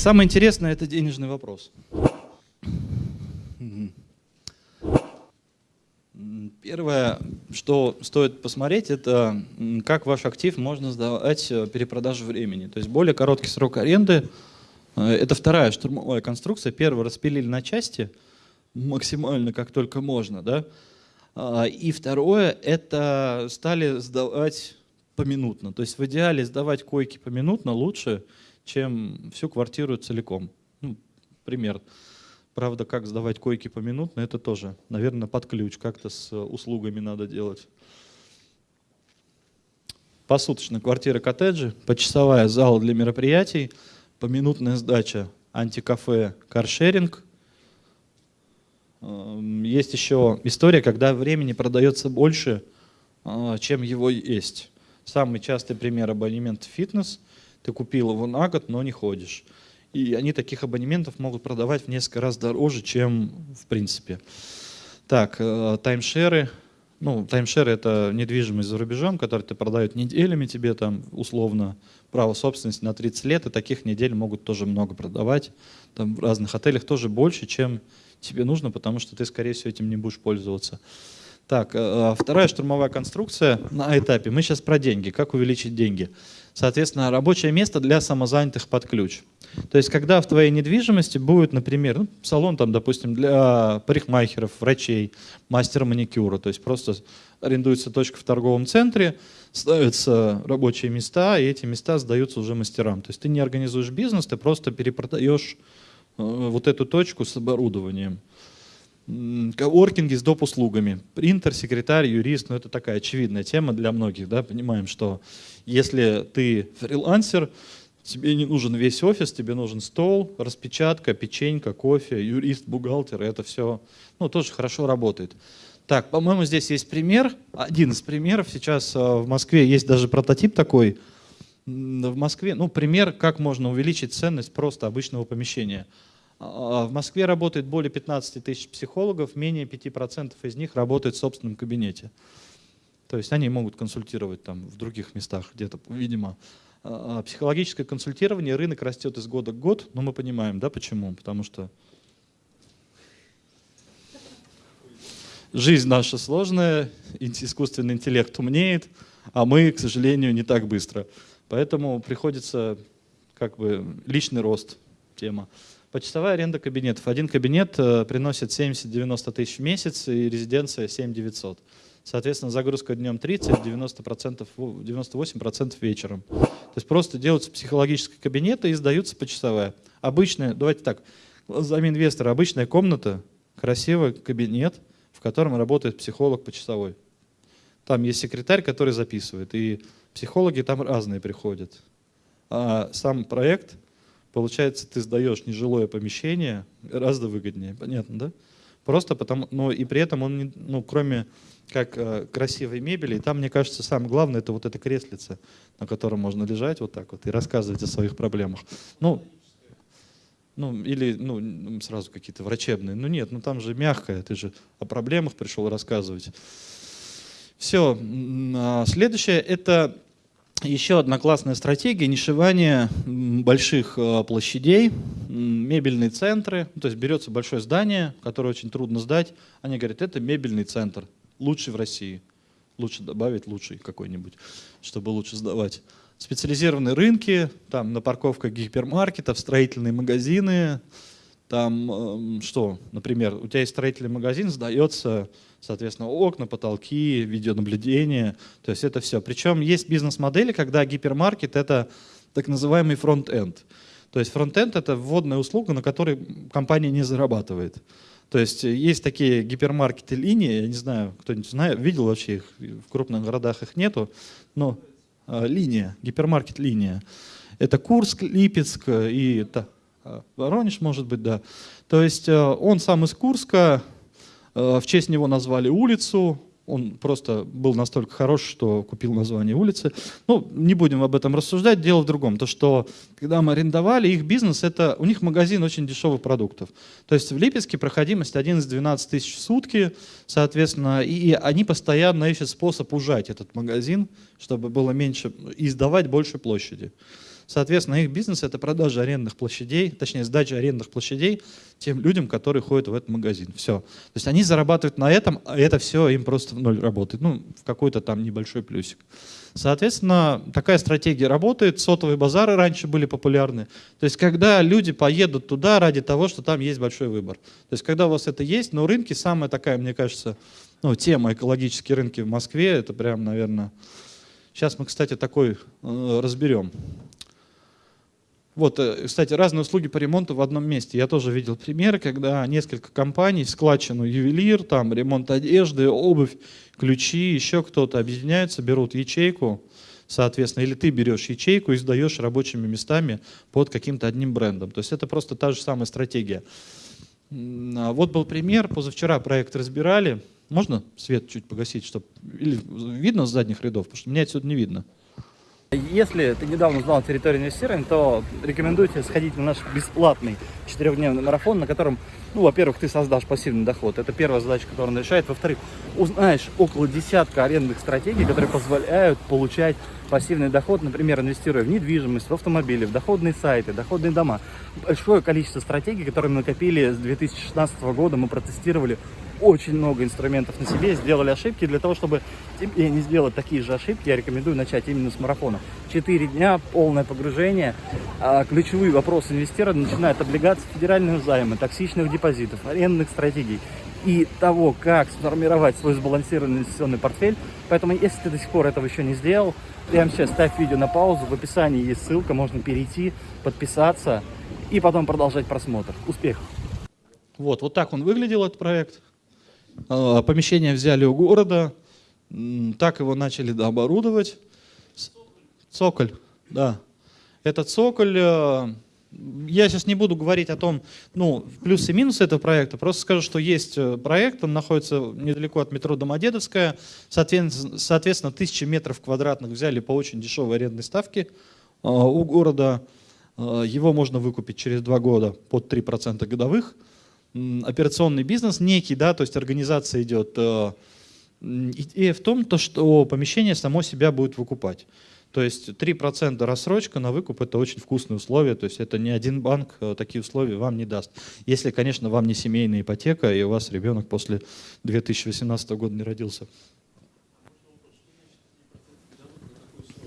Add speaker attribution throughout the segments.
Speaker 1: самое интересное – это денежный вопрос. Первое, что стоит посмотреть, это как ваш актив можно сдавать э, перепродажу времени. То есть более короткий срок аренды э, – это вторая штурмовая конструкция. Первую распилили на части максимально, как только можно. Да? А, и второе – это стали сдавать поминутно. То есть в идеале сдавать койки поминутно лучше, чем всю квартиру целиком. Ну, пример. Правда, как сдавать койки поминутно, это тоже, наверное, под ключ. Как-то с услугами надо делать. Посуточно квартира коттеджи, почасовая зал для мероприятий, поминутная сдача, антикафе, каршеринг. Эм, есть еще история, когда времени продается больше, а, чем его есть. Самый частый пример абонемент фитнес. Ты купил его на год, но не ходишь. И они таких абонементов могут продавать в несколько раз дороже, чем в принципе. Так, э, таймшеры. Ну, таймшеры – это недвижимость за рубежом, которую ты продают неделями тебе, там, условно, право собственности на 30 лет, и таких недель могут тоже много продавать. Там в разных отелях тоже больше, чем тебе нужно, потому что ты, скорее всего, этим не будешь пользоваться. Так, э, э, вторая штурмовая конструкция на этапе. Мы сейчас про деньги, как увеличить деньги. Соответственно, рабочее место для самозанятых под ключ. То есть, когда в твоей недвижимости будет, например, ну, салон, там, допустим, для парикмахеров, врачей, мастера маникюра, то есть просто арендуется точка в торговом центре, ставятся рабочие места, и эти места сдаются уже мастерам. То есть ты не организуешь бизнес, ты просто перепродаешь э, вот эту точку с оборудованием коворкинги с доп. услугами. Принтер, секретарь, юрист, ну это такая очевидная тема для многих, да, понимаем, что если ты фрилансер, тебе не нужен весь офис, тебе нужен стол, распечатка, печенька, кофе, юрист, бухгалтер, это все, ну, тоже хорошо работает. Так, по-моему, здесь есть пример, один из примеров, сейчас а, в Москве есть даже прототип такой, в Москве, ну, пример, как можно увеличить ценность просто обычного помещения – в Москве работает более 15 тысяч психологов, менее 5% из них работают в собственном кабинете. То есть они могут консультировать там в других местах где-то, видимо. А, а психологическое консультирование, рынок растет из года к год, но мы понимаем, да, почему? Потому что жизнь наша сложная, искусственный интеллект умнеет, а мы, к сожалению, не так быстро. Поэтому приходится как бы личный рост тема. Почасовая аренда кабинетов. Один кабинет э, приносит 70-90 тысяч в месяц и резиденция 7 900. Соответственно, загрузка днем 30, 90%, 98% вечером. То есть просто делаются психологические кабинеты и сдаются почасовая. Обычная, давайте так, глазами инвестора, обычная комната, красивый кабинет, в котором работает психолог почасовой. Там есть секретарь, который записывает, и психологи там разные приходят. А сам проект – Получается, ты сдаешь нежилое помещение гораздо выгоднее, понятно, да? Просто потому, но и при этом он, не, ну, кроме как э, красивой мебели, там, мне кажется, самое главное, это вот это креслице, на котором можно лежать вот так вот и рассказывать о своих проблемах. Ну, ну или ну, сразу какие-то врачебные. Ну нет, ну там же мягкое, ты же о проблемах пришел рассказывать. Все, а следующее это еще одна классная стратегия – нишевание больших э, площадей, мебельные центры. То есть берется большое здание, которое очень трудно сдать. Они говорят, это мебельный центр, лучший в России. Лучше добавить лучший какой-нибудь, чтобы лучше сдавать. Специализированные рынки, там на парковках гипермаркетов, строительные магазины. Там эм, что, например, у тебя есть строительный магазин, сдается соответственно, окна, потолки, видеонаблюдение, то есть это все. Причем есть бизнес-модели, когда гипермаркет — это так называемый front-end. То есть фронт-энд — это вводная услуга, на которой компания не зарабатывает. То есть есть такие гипермаркеты линии, я не знаю, кто-нибудь знает, видел вообще их, в крупных городах их нету, но а, линия, гипермаркет линия. Это Курск, Липецк и та, а, Воронеж, может быть, да. То есть а, он сам из Курска, Э, в честь него назвали улицу, он просто был настолько хорош, что купил название улицы. Ну, не будем об этом рассуждать, дело в другом. То, что когда мы арендовали, их бизнес, это у них магазин очень дешевых продуктов. То есть в Липецке проходимость 11-12 тысяч в сутки, соответственно, и они постоянно ищут способ ужать этот магазин, чтобы было меньше, и сдавать больше площади. Соответственно, их бизнес — это продажа арендных площадей, точнее, сдача арендных площадей тем людям, которые ходят в этот магазин. Все. То есть они зарабатывают на этом, а это все им просто в ноль работает. Ну, в какой-то там небольшой плюсик. Соответственно, такая стратегия работает. Сотовые базары раньше были популярны. То есть, когда люди поедут туда ради того, что там есть большой выбор. То есть, когда у вас это есть, но рынки самая такая, мне кажется, ну, тема экологические рынки в Москве, это прям, наверное... Сейчас мы, кстати, такой э, разберем. Вот, э, кстати, разные услуги по ремонту в одном месте. Я тоже видел примеры, когда несколько компаний, складчину ювелир, там ремонт одежды, обувь, ключи, еще кто-то объединяются, берут ячейку, соответственно, или ты берешь ячейку и сдаешь рабочими местами под каким-то одним брендом. То есть это просто та же самая стратегия. А вот был пример, позавчера проект разбирали. Можно свет чуть погасить, чтобы или видно с задних рядов, потому что меня отсюда не видно.
Speaker 2: Если ты недавно узнал территорию инвестирования, то рекомендую тебе сходить на наш бесплатный четырехдневный марафон, на котором, ну, во-первых, ты создашь пассивный доход. Это первая задача, которую он решает. Во-вторых, узнаешь около десятка арендных стратегий, которые позволяют получать пассивный доход, например, инвестируя в недвижимость, в автомобили, в доходные сайты, доходные дома. Большое количество стратегий, которые мы накопили с 2016 года, мы протестировали очень много инструментов на себе, сделали ошибки. Для того, чтобы тебе не сделать такие же ошибки, я рекомендую начать именно с марафона. Четыре дня, полное погружение. А, ключевые вопросы инвестирования начинают облигации федерального займа, токсичных депозитов, арендных стратегий и того, как сформировать свой сбалансированный инвестиционный портфель. Поэтому, если ты до сих пор этого еще не сделал, прямо сейчас ставь видео на паузу, в описании есть ссылка, можно перейти, подписаться и потом продолжать просмотр. Успехов!
Speaker 1: Вот, вот так он выглядел, этот проект. А, помещение взяли у города, так его начали дооборудовать. Цоколь, да. Этот цоколь, э, я сейчас не буду говорить о том, ну, плюсы и минусы этого проекта, просто скажу, что есть э, проект, он находится недалеко от метро Домодедовская, соответственно, соответственно, тысячи метров квадратных взяли по очень дешевой арендной ставке э, у города, его можно выкупить через два года под 3% годовых, операционный бизнес некий, да, то есть организация идет. Идея в том, то, что помещение само себя будет выкупать. То есть 3% рассрочка на выкуп – это очень вкусные условия, то есть это ни один банк э, такие условия вам не даст. Если, конечно, вам не семейная ипотека, и у вас ребенок после 2018 года не родился.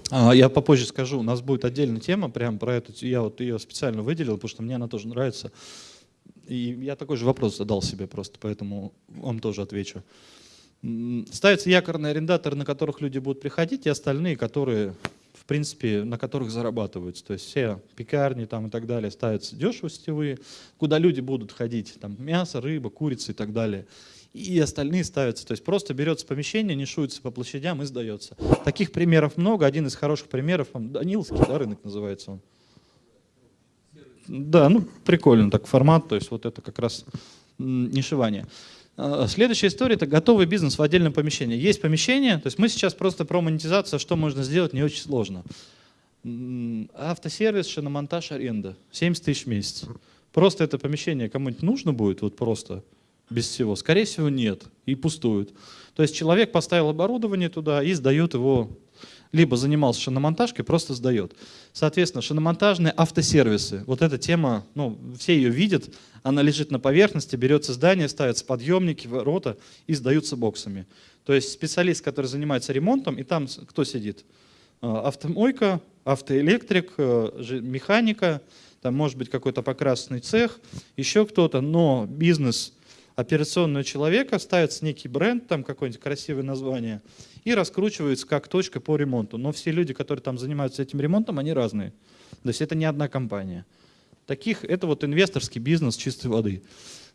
Speaker 1: А, я попозже скажу, у нас будет отдельная тема прямо про эту, я вот ее специально выделил, потому что мне она тоже нравится. И я такой же вопрос задал себе просто, поэтому вам тоже отвечу. Ставятся якорные арендаторы, на которых люди будут приходить, и остальные, которые, в принципе, на которых зарабатываются. То есть все пекарни там и так далее ставятся дешево сетевые, куда люди будут ходить, там мясо, рыба, курица и так далее. И остальные ставятся. То есть просто берется помещение, нишуется по площадям и сдается. Таких примеров много. Один из хороших примеров, Даниловский да, рынок называется он. Да, ну прикольно так формат, то есть вот это как раз нишевание. А, следующая история – это готовый бизнес в отдельном помещении. Есть помещение, то есть мы сейчас просто про монетизацию, что можно сделать, не очень сложно. Автосервис, шиномонтаж, аренда. 70 тысяч в месяц. Просто это помещение кому-нибудь нужно будет, вот просто без всего? Скорее всего, нет. И пустует. То есть человек поставил оборудование туда и сдает его либо занимался шиномонтажкой, просто сдает. Соответственно, шиномонтажные автосервисы. Вот эта тема, ну, все ее видят, она лежит на поверхности, берется здание, ставятся подъемники, ворота и сдаются боксами. То есть специалист, который занимается ремонтом, и там кто сидит? А, автомойка, автоэлектрик, э, механика, там может быть какой-то покрасный цех, еще кто-то, но бизнес операционного человека, ставится некий бренд, там какое-нибудь красивое название, и раскручивается как точка по ремонту. Но все люди, которые там занимаются этим ремонтом, они разные. То есть это не одна компания. Таких, это вот инвесторский бизнес чистой воды.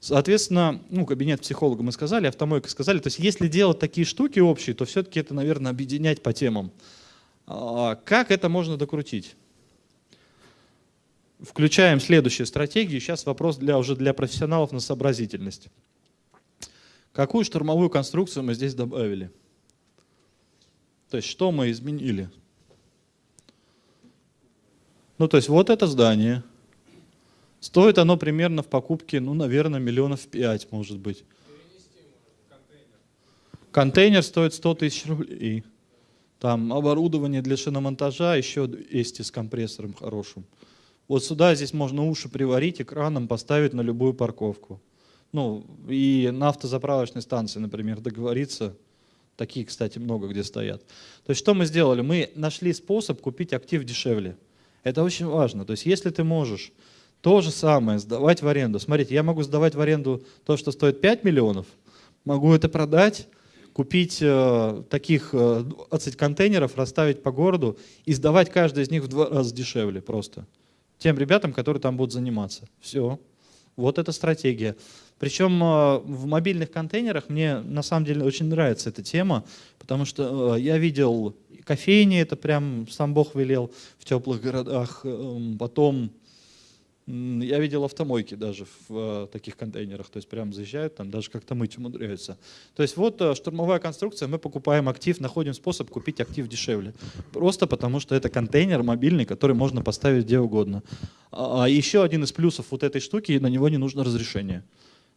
Speaker 1: Соответственно, ну, кабинет психолога мы сказали, автомойка сказали. То есть если делать такие штуки общие, то все-таки это, наверное, объединять по темам. А как это можно докрутить? Включаем следующую стратегию. Сейчас вопрос для, уже для профессионалов на сообразительность. Какую штурмовую конструкцию мы здесь добавили? То есть что мы изменили? Ну, то есть вот это здание. Стоит оно примерно в покупке, ну, наверное, миллионов пять, может быть. Контейнер стоит 100 тысяч рублей. Там оборудование для шиномонтажа еще есть с компрессором хорошим. Вот сюда здесь можно уши приварить, экраном поставить на любую парковку. Ну, и на автозаправочной станции, например, договориться. Такие, кстати, много где стоят. То есть что мы сделали? Мы нашли способ купить актив дешевле. Это очень важно. То есть если ты можешь то же самое сдавать в аренду. Смотрите, я могу сдавать в аренду то, что стоит 5 миллионов, могу это продать, купить э, таких э, 20 контейнеров, расставить по городу и сдавать каждый из них в два раза дешевле просто. Тем ребятам, которые там будут заниматься. Все. Вот эта стратегия. Причем э, в мобильных контейнерах мне на самом деле очень нравится эта тема, потому что э, я видел кофейни, это прям сам Бог велел в теплых городах, эм, потом я видел автомойки даже в э, таких контейнерах, то есть прям заезжают, там даже как-то мыть умудряются. То есть вот штурмовая конструкция, мы покупаем актив, находим способ купить актив дешевле. Просто потому что это контейнер мобильный, который можно поставить где угодно. А, а еще один из плюсов вот этой штуки, на него не нужно разрешение.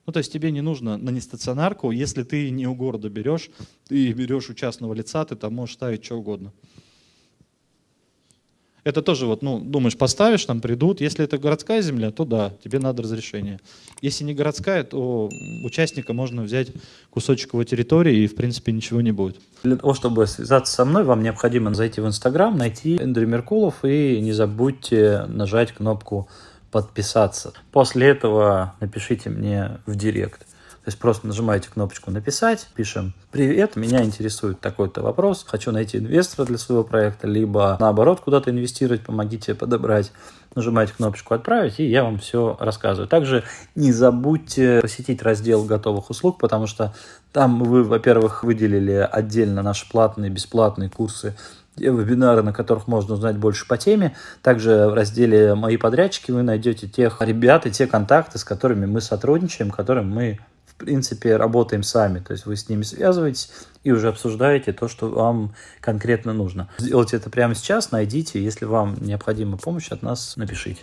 Speaker 1: Ну, то есть тебе не нужно на нестационарку, если ты не у города берешь, ты берешь у частного лица, ты там можешь ставить что угодно. Это тоже вот, ну, думаешь, поставишь, там придут. Если это городская земля, то да, тебе надо разрешение. Если не городская, то участника можно взять кусочек его территории и, в принципе, ничего не будет.
Speaker 2: Для того, чтобы связаться со мной, вам необходимо зайти в Инстаграм, найти Эндрю Меркулов и не забудьте нажать кнопку подписаться. После этого напишите мне в директ. То есть просто нажимаете кнопочку «Написать», пишем «Привет, меня интересует такой-то вопрос, хочу найти инвестора для своего проекта», либо наоборот куда-то инвестировать, помогите подобрать. Нажимаете кнопочку «Отправить», и я вам все рассказываю. Также не забудьте посетить раздел готовых услуг, потому что там вы, во-первых, выделили отдельно наши платные, бесплатные курсы вебинары, на которых можно узнать больше по теме. Также в разделе «Мои подрядчики» вы найдете тех ребят и те контакты, с которыми мы сотрудничаем, которым мы принципе работаем сами. То есть вы с ними связываетесь и уже обсуждаете то, что вам конкретно нужно. Сделайте это прямо сейчас, найдите. Если вам необходима помощь от нас, напишите.